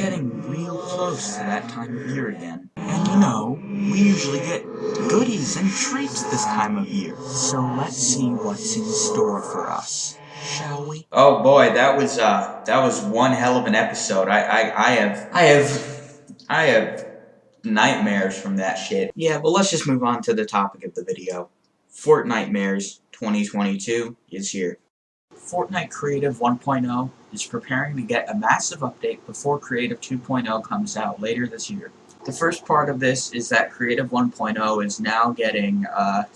getting real close to that time of year again. And you know, we usually get goodies and treats this time of year. So let's see what's in store for us. Shall we? Oh boy, that was uh that was one hell of an episode. I I, I have I have I have nightmares from that shit. Yeah, but let's just move on to the topic of the video. Fortnitemares 2022 is here. Fortnite Creative 1.0 is preparing to get a massive update before Creative 2.0 comes out later this year. The first part of this is that Creative 1.0 is now getting a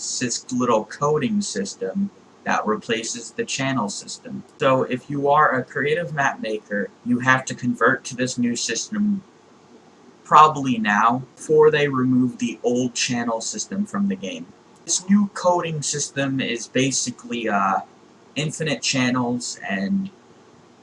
little coding system that replaces the channel system. So if you are a creative map maker, you have to convert to this new system probably now before they remove the old channel system from the game. This new coding system is basically uh, infinite channels and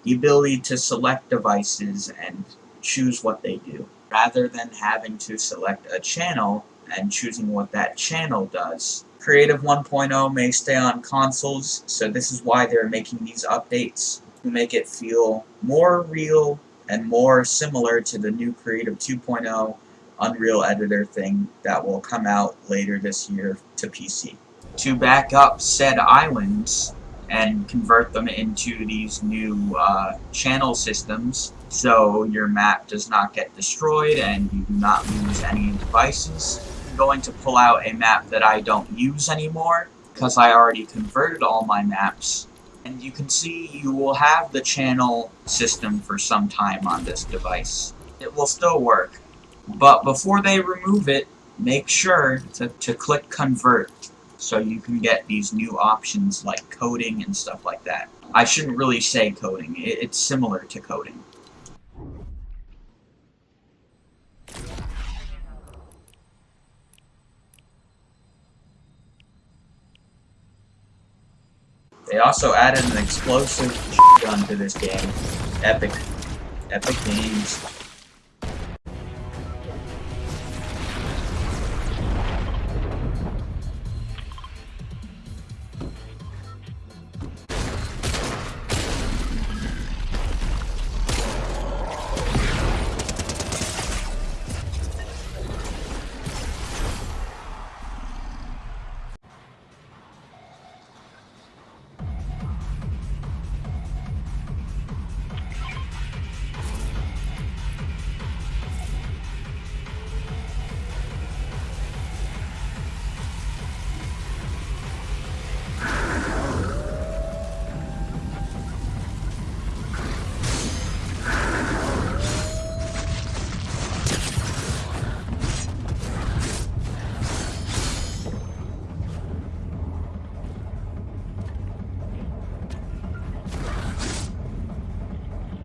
the ability to select devices and choose what they do. Rather than having to select a channel and choosing what that channel does. Creative 1.0 may stay on consoles, so this is why they're making these updates to make it feel more real and more similar to the new Creative 2.0 Unreal Editor thing that will come out later this year to PC. To back up said islands, and convert them into these new uh, channel systems so your map does not get destroyed and you do not lose any devices. I'm going to pull out a map that I don't use anymore because I already converted all my maps and you can see you will have the channel system for some time on this device. It will still work, but before they remove it, make sure to, to click convert so you can get these new options like coding and stuff like that. I shouldn't really say coding, it's similar to coding. They also added an explosive gun to this game. Epic. Epic Games.